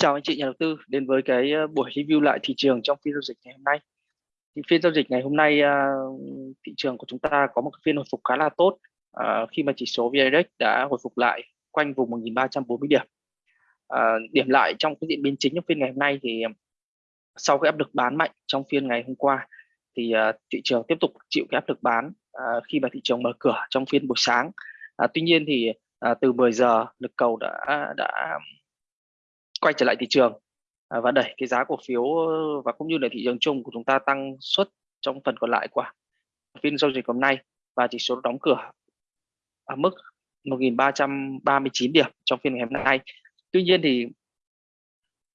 chào anh chị nhà đầu tư đến với cái ờ, buổi review lại thị trường trong phiên giao dịch ngày hôm nay. Thì phiên giao dịch ngày hôm nay ờ, thị trường của chúng ta có một phiên hồi phục khá là tốt ờ, khi mà chỉ số VN Index đã hồi phục lại quanh vùng 1340 điểm. điểm lại trong cái diễn biến chính trong phiên ngày hôm nay thì sau cái áp lực bán mạnh trong phiên ngày hôm qua thì thị trường tiếp tục chịu cái áp lực bán khi mà thị trường mở cửa trong phiên buổi sáng. tuy nhiên thì từ 10 giờ lực cầu đã đã quay trở lại thị trường à, và đẩy cái giá cổ phiếu ờ, và cũng như là thị trường chung của chúng ta tăng suất trong phần còn lại của phiên giao dịch hôm nay và chỉ số đóng cửa ở mức 1.339 điểm trong phiên ngày hôm nay. Tuy nhiên thì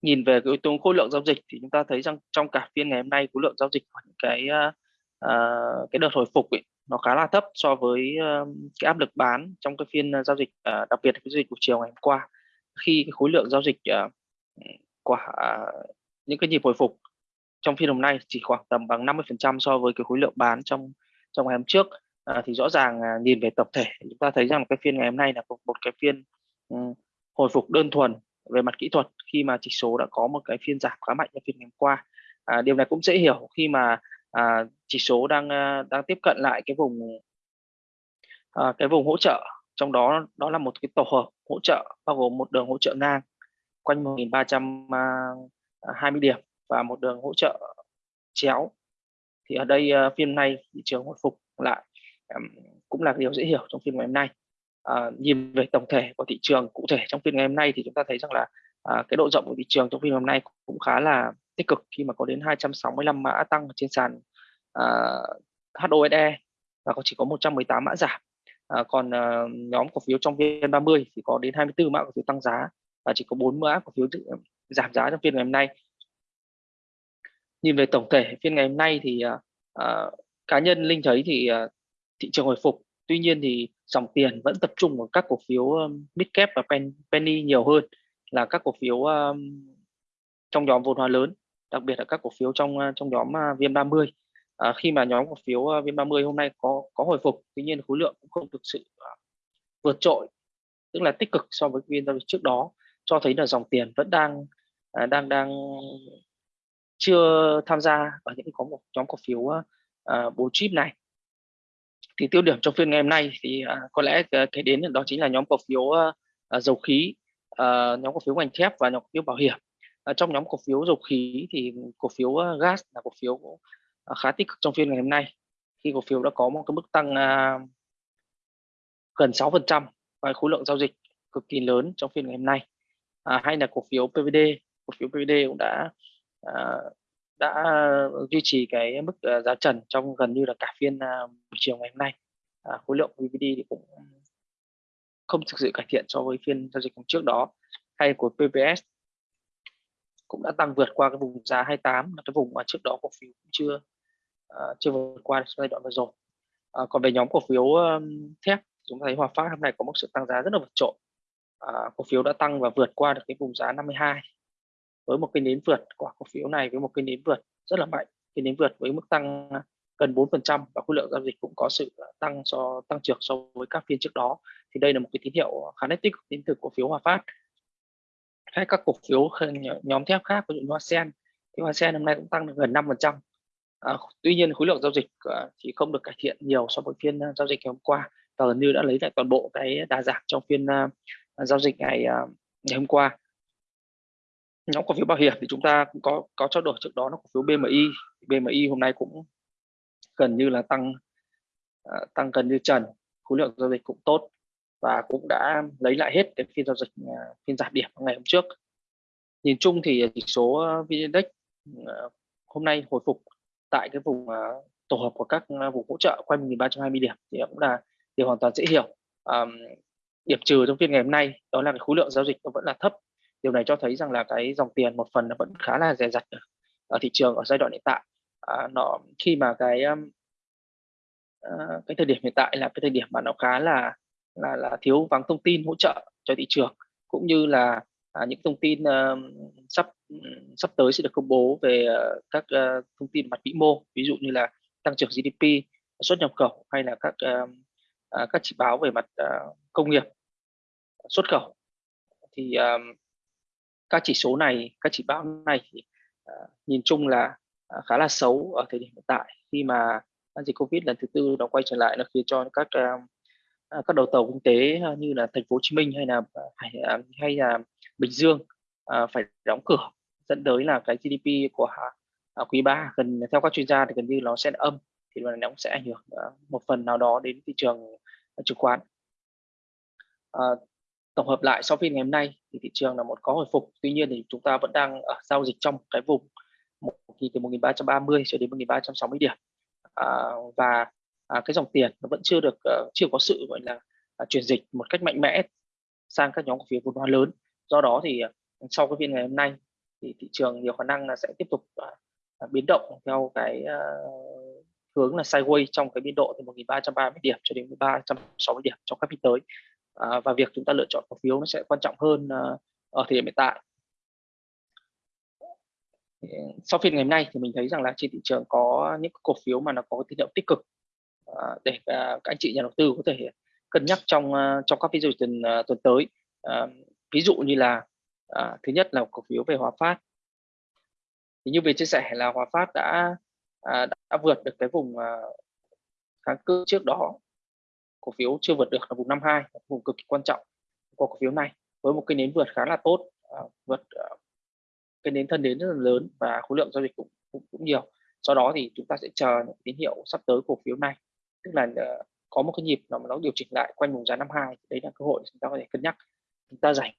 nhìn về cái yếu tố khối lượng giao dịch thì chúng ta thấy rằng trong cả phiên ngày hôm nay khối lượng giao dịch của những cái uh, cái đợt hồi phục ấy, nó khá là thấp so với uh, cái áp lực bán trong cái phiên giao dịch uh, đặc biệt là cái giao dịch của chiều ngày hôm qua khi cái khối lượng giao dịch uh, của uh, những cái nhịp hồi phục trong phiên hôm nay chỉ khoảng tầm bằng 50% so với cái khối lượng bán trong trong ngày hôm trước. À, thì rõ ràng à, nhìn về tập thể chúng ta thấy rằng cái phiên ngày hôm nay là một, một cái phiên um, hồi phục đơn thuần về mặt kỹ thuật khi mà chỉ số đã có một cái phiên giảm khá mạnh trong phiên ngày hôm qua. À, điều này cũng dễ hiểu khi mà à, chỉ số đang à, đang tiếp cận lại cái vùng à, cái vùng hỗ trợ trong đó đó là một cái tổ hợp hỗ trợ bao gồm một đường hỗ trợ ngang quanh 1320 à, à, điểm và một đường hỗ trợ chéo. Thì ở đây à, phiên này thị trường hồi phục lại cũng là điều dễ hiểu trong phiên ngày hôm nay. À, nhìn về tổng thể của thị trường cụ thể trong phiên ngày hôm nay thì chúng ta thấy rằng là à, cái độ rộng của thị trường trong phiên hôm nay cũng khá là tích cực khi mà có đến 265 mã tăng trên sàn à, HOSE và có chỉ có 118 mã giảm à, còn à, nhóm cổ phiếu trong VN30 thì có đến 24 mã cổ phiếu tăng giá và chỉ có 4 mã cổ phiếu à, giảm giá trong phiên ngày hôm nay. Nhìn về tổng thể phiên ngày hôm nay thì à, à, cá nhân linh thấy thì à, thị trường hồi phục. Tuy nhiên thì dòng tiền vẫn tập trung vào các cổ phiếu um, mid và pen, penny nhiều hơn là các cổ phiếu um, trong nhóm vốn hóa lớn đặc biệt là các cổ phiếu trong trong nhóm à, uh, VN30 à, khi mà nhóm cổ phiếu ờ, VN30 hôm nay có có hồi phục tuy nhiên khối lượng cũng không thực sự ờ, vượt trội tức là tích cực so với phiên giao dịch trước đó cho thấy là dòng tiền vẫn đang à, đang đang chưa tham gia ở những có một nhóm cổ phiếu à, bố chip này. Thì tiêu điểm trong phiên ngày hôm nay thì à, có lẽ cái đến đó chính là nhóm cổ phiếu à, dầu khí à, nhóm cổ phiếu ngành thép và nhóm cổ phiếu bảo hiểm. À, trong nhóm cổ phiếu dầu khí thì cổ phiếu uh, gas là cổ phiếu uh, Ờ, khá tích cực trong phiên ngày hôm nay. Khi cổ phiếu đã có một cái mức tăng uh, gần 6% và khối lượng giao dịch cực kỳ lớn trong phiên ngày hôm nay. À, hay là cổ phiếu PVD cổ phiếu PVD cũng đã À, đã duy trì cái mức à, giá trần trong gần như là cả phiên à, chiều ngày hôm nay. À, khối lượng PVD thì cũng không thực sự cải thiện so với phiên giao dịch hôm trước đó. Hay của PPS cũng đã tăng vượt qua cái vùng giá 28 là cái vùng mà trước đó cổ phiếu cũng chưa uh, chưa vượt qua giai đoạn vừa rồi. Uh, còn về nhóm cổ phiếu um, thép chúng ta thấy Hòa Phát hôm nay có một sự tăng giá rất là vượt trội. Uh, cổ phiếu đã tăng và vượt qua được cái vùng giá 52 với một cái nến vượt của cổ phiếu này với một cái nến vượt rất là mạnh. Cái nến vượt với mức tăng à, gần 4% và khối lượng giao dịch cũng có sự à, tăng so tăng trưởng so với các phiên trước đó. Thì đây là một cái tín hiệu khá nét tích đến từ cổ phiếu Hòa Phát. Hay các cổ phiếu nhóm thép khác của những như Hoa Sen. Thì Hoa Sen hôm nay cũng tăng được gần 5% à, tuy nhiên khối lượng giao dịch uh, thì không được cải thiện nhiều so với phiên uh, giao dịch ngày hôm qua. Và gần như đã lấy lại toàn bộ cái đà giảm trong phiên uh, giao dịch ngày uh, ngày hôm qua. Nhóm cổ phiếu bảo hiểm thì chúng ta cũng có có trao đổi trước đó là cổ phiếu BMI BMI hôm nay cũng gần như là tăng uh, tăng gần như trần. Khối lượng giao dịch cũng tốt và cũng đã lấy lại hết cái phiên giao dịch uh, phiên giảm điểm ngày hôm trước. Nhìn chung thì chỉ số VN Index uh, hôm nay hồi phục tại cái vùng uh, tổ hợp của các à, vùng hỗ trợ quanh 1320 điểm thì cũng là điều hoàn toàn dễ hiểu. Um, điểm trừ trong phiên ngày hôm nay đó là cái khối lượng giao dịch nó vẫn là thấp. Điều này cho thấy rằng là cái dòng tiền một phần nó vẫn khá là dè dặt ở, ở thị trường ở giai đoạn hiện tại. À, nó khi mà cái um, uh, cái thời điểm hiện tại là cái thời điểm mà nó khá là là là thiếu vắng thông tin hỗ trợ cho thị trường cũng như là à, những thông tin uh, sắp sắp tới sẽ được công bố về uh, các uh, thông tin mặt vĩ mô ví dụ như là tăng trưởng GDP xuất nhập khẩu hay là các uh, uh, các chỉ báo về mặt uh, công nghiệp xuất khẩu. Thì uh, các chỉ số này các chỉ báo này thì uh, nhìn chung là uh, khá là xấu ở thời điểm hiện tại khi mà dịch covid lần thứ tư nó quay trở lại nó khiến cho các uh, À, các đầu tàu kinh tế à, như là thành phố Hồ Chí Minh hay là à, hay, hay là Bình Dương phải đóng cửa dẫn tới là cái GDP của quý 3 gần theo các chuyên gia thì gần như nó sẽ âm thì nó cũng sẽ ảnh hưởng một phần nào đó đến thị trường chứng khoán. À, tổng hợp lại sau phiên ngày hôm nay thì thị trường là một có hồi phục tuy nhiên thì chúng ta vẫn đang ở giao dịch trong cái vùng một từ 1330 cho đến 1360 điểm. À, và à, cái dòng tiền nó vẫn chưa được uh, chưa có sự gọi là uh, chuyển dịch một cách mạnh mẽ sang các nhóm cổ phiếu vốn hóa lớn. Do đó thì uh, sau cái phiên ngày hôm nay thì thị trường nhiều khả năng là sẽ tiếp tục uh, biến động theo cái uh, hướng là sideways trong cái biên độ từ 1330 điểm cho đến 1360 điểm trong các phiên tới. À, và việc chúng ta lựa chọn cổ phiếu nó sẽ quan trọng hơn à, ở thời điểm hiện tại. Sau phiên ngày hôm nay thì mình thấy rằng là trên thị trường có những cổ phiếu mà nó có tín hiệu tích cực. À, để à, các anh chị nhà đầu tư có thể cân nhắc trong à, trong các video tuần tuần tới. Ví dụ như là thứ nhất là cổ phiếu về Hòa Phát. Thì như mình chia sẻ là Hòa Phát đã đã vượt được cái vùng kháng cự trước đó. Cổ phiếu chưa vượt được là vùng 52 vùng cực kỳ quan trọng của cổ phiếu này với một cái nến vượt khá là tốt vượt cái nến thân đến rất là lớn và khối lượng giao dịch cũng, cũng cũng nhiều. Sau đó thì chúng ta sẽ chờ những tín hiệu sắp tới cổ phiếu này tức là ờ, có một cái nhịp nào mà nó điều chỉnh lại quanh vùng giá 52 đấy là cơ hội chúng ta có thể cân nhắc. Chúng ta dành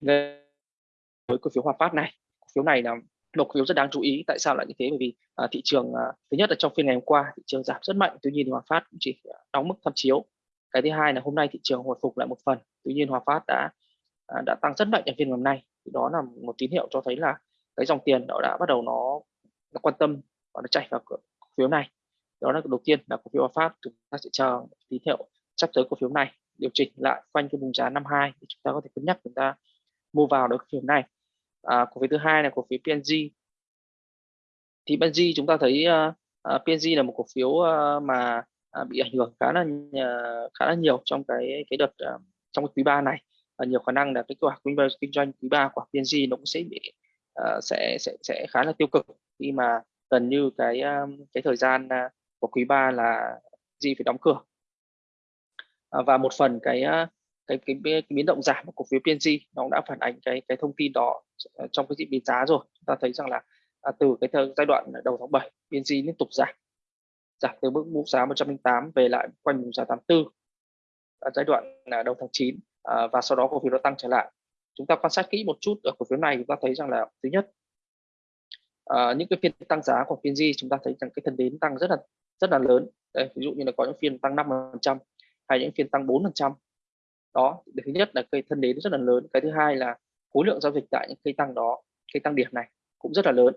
với cổ phiếu Hòa Phát này. Cổ phiếu này là một cổ phiếu rất đáng chú ý. Tại sao lại như thế? Bởi vì à, thị trường à, thứ nhất là trong phiên ngày hôm qua thị trường giảm rất mạnh tuy nhiên Hòa Phát cũng chỉ à, đóng mức tham chiếu. Cái thứ hai là hôm nay thị trường hồi phục lại một phần tuy nhiên Hòa Phát đã à, đã tăng rất mạnh ở phiên ngày hôm nay. Thì đó là một tín hiệu cho thấy là cái dòng tiền nó đã bắt đầu nó, nó quan tâm và nó chạy vào cổ phiếu này đó là đầu tiên là cổ phiếu Hòa Phát chúng ta sẽ chờ tín hiệu sắp tới cổ phiếu này điều chỉnh lại quanh cái vùng giá 52 thì chúng ta có thể cân nhắc chúng ta mua vào được cổ phiếu này. À, cổ phiếu thứ hai là cổ phiếu PNG thì PNG chúng ta thấy ờ, ờ, uh, PNG là một cổ phiếu uh, mà uh, bị ảnh hưởng khá là khá là nhiều trong cái cái đợt uh, trong cái quý 3 này. Và nhiều khả năng là cái quả kinh doanh kinh doanh quý 3 của PNG nó cũng sẽ bị uh, sẽ sẽ sẽ khá là tiêu cực khi mà gần như cái cái thời gian uh, của quý 3 là gì phải đóng cửa. À, và một phần cái à, cái, cái cái biến động giảm của cổ phiếu PNG nó cũng đã phản ánh cái cái thông tin đó ờ, trong cái diễn biến giá rồi. Chúng ta thấy rằng là à, từ cái thời, giai đoạn đầu tháng 7 PNG liên tục giảm. Giảm từ mức mức giá 108 về lại quanh vùng giá 84 ở giai đoạn là đầu tháng 9 à, và sau đó cổ phiếu nó tăng trở lại. Chúng ta quan sát kỹ một chút ở cổ phiếu này chúng ta thấy rằng là thứ nhất à, những cái phiên tăng giá của PNG chúng ta thấy rằng cái thân đến tăng rất là rất là lớn. Đây, ví dụ như là có những phiên tăng 5% hay những phiên tăng 4% đó thứ nhất là cây thân đến rất là lớn. Cái thứ hai là khối lượng giao dịch tại những cây tăng đó cây tăng điểm này cũng rất là lớn.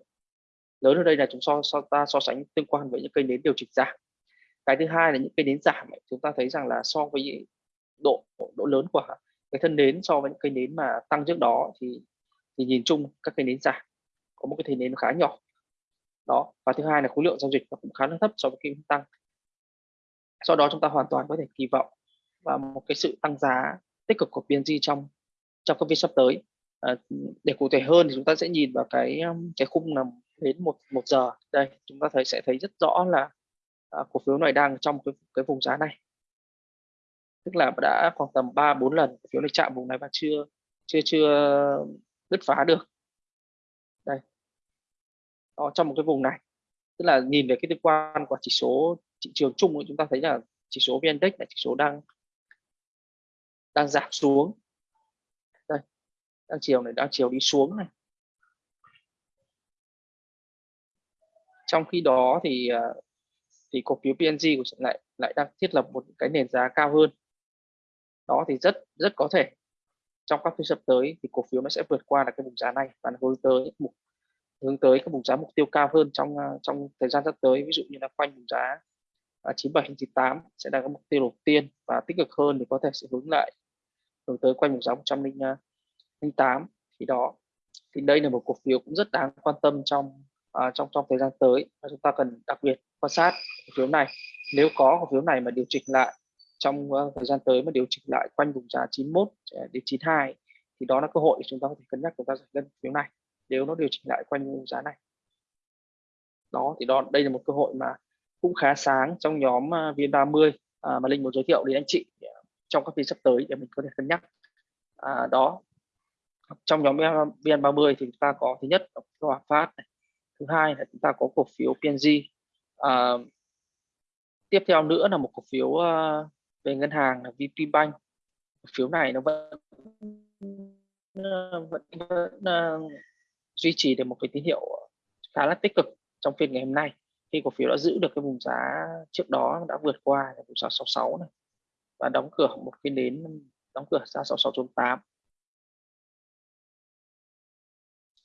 Lớn ở đây là chúng so, so ta so sánh tương quan với những cây nến điều chỉnh giảm. Cái thứ hai là những cây nến giảm chúng ta thấy rằng là so với độ độ lớn của cái thân nến so với những cây nến mà tăng trước đó thì thì nhìn chung các cây nến giảm. Có một cái thân nến khá nhỏ đó và thứ hai là khối lượng giao dịch nó cũng khá là thấp so với cây tăng. Sau đó chúng ta hoàn toàn có thể kỳ vọng và một cái sự tăng giá tích cực của PNG trong trong các phiên sắp tới. À, để cụ thể hơn thì chúng ta sẽ nhìn vào cái um, cái khung là đến một một giờ. Đây chúng ta thấy sẽ thấy rất rõ là à, cổ phiếu này đang trong cái, cái vùng giá này. Tức là đã khoảng tầm 3 4 lần cổ phiếu này chạm vùng này và chưa chưa chưa bứt phá được đó, trong một cái vùng này. Tức là nhìn về cái tương quan của chỉ số thị trường chung chúng ta thấy là chỉ số vn index là chỉ số đang đang giảm xuống. Đây đang chiều này đang chiều đi xuống này. Trong khi đó thì à, thì cổ phiếu PNG của lại lại đang thiết lập một cái nền giá cao hơn. Đó thì rất rất có thể trong các phiên sắp tới thì cổ phiếu nó sẽ vượt qua là cái vùng giá này và hướng tới mục hướng tới các vùng giá mục tiêu cao hơn trong à, trong thời gian sắp tới. Ví dụ như là quanh vùng giá à, 97 98 sẽ là các mục tiêu đầu tiên và tích cực hơn thì có thể sẽ hướng lại hướng tới quanh vùng giá 108 à, thì đó thì đây là một cổ phiếu cũng rất đáng quan tâm trong uh, trong trong thời gian tới và chúng ta cần đặc biệt quan sát cổ phiếu này. Nếu có cổ phiếu này mà điều chỉnh lại trong uh, thời gian tới mà điều chỉnh lại quanh vùng giá 91 đến 92 thì đó là cơ hội để chúng ta có thể cân nhắc chúng ta giải ngân phiếu này nếu nó điều chỉnh lại quanh giá này đó thì đó đây là một cơ hội mà cũng khá sáng trong nhóm à, VN30 à, mà Linh muốn giới thiệu đến anh chị à, trong các phiên sắp tới để mình có thể cân nhắc à, đó trong nhóm VN30 thì chúng ta có thứ nhất là Hòa Phát này. thứ hai là chúng ta có cổ phiếu PNG à, tiếp theo nữa là một cổ phiếu à, về ngân hàng là VPBank cổ phiếu này nó vẫn vẫn, vẫn duy trì được một cái tín hiệu ờ, khá là tích cực trong phiên ngày hôm nay. Khi cổ phiếu đã giữ được cái vùng giá trước đó đã vượt qua là vùng giá 66 này và đóng cửa một phiên đến, đóng cửa ra 66.8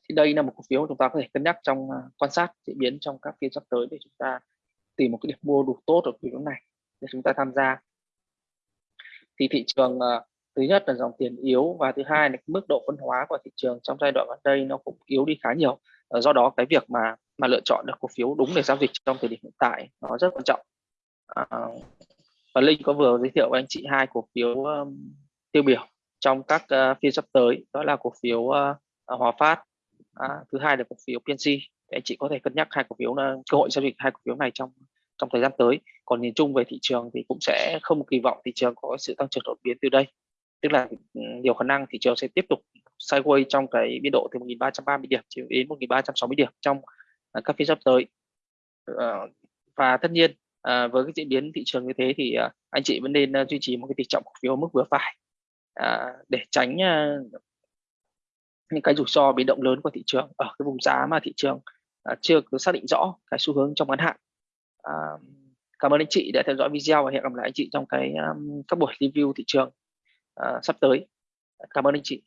thì đây là một cổ phiếu chúng ta có thể cân nhắc trong ờ, quan sát diễn biến trong các phiên sắp tới để chúng ta tìm một cái điểm mua đủ tốt ở cổ phiếu này để chúng ta tham gia. Thì thị trường ờ, thứ nhất là dòng tiền yếu và thứ hai là mức độ phân hóa của thị trường trong giai đoạn gần đây nó cũng yếu đi khá nhiều. Ờ, do đó cái việc mà mà lựa chọn được cổ phiếu đúng để giao dịch trong thời điểm hiện tại nó rất quan trọng. À, và Linh có vừa giới thiệu với anh chị hai cổ phiếu um, tiêu biểu trong các uh, phiên sắp tới đó là cổ phiếu uh, Hòa Phát. À, thứ hai là cổ phiếu PNC anh chị có thể cân nhắc hai cổ phiếu là cơ hội giao dịch hai cổ phiếu này trong trong thời gian tới. Còn nhìn chung về thị trường thì cũng sẽ không kỳ vọng thị trường có sự tăng trưởng đột biến từ đây tức là ừ, nhiều khả năng thị trường sẽ tiếp tục sideways trong cái biên độ từ 1.330 điểm đến 1.360 điểm trong à, các phiên sắp tới. Ờ, và tất nhiên à, với cái diễn biến thị trường như thế thì à, anh chị vẫn nên duy trì một cái tỷ trọng cổ phiếu mức vừa phải để tránh những cái rủi ro biến động lớn của thị trường ở cái vùng giá mà thị trường chưa có xác định rõ cái xu hướng trong ngắn hạn. Cảm ơn anh chị đã theo dõi video và hẹn gặp lại anh chị trong cái um, các buổi review thị trường uh, sắp tới. Cảm ơn anh chị.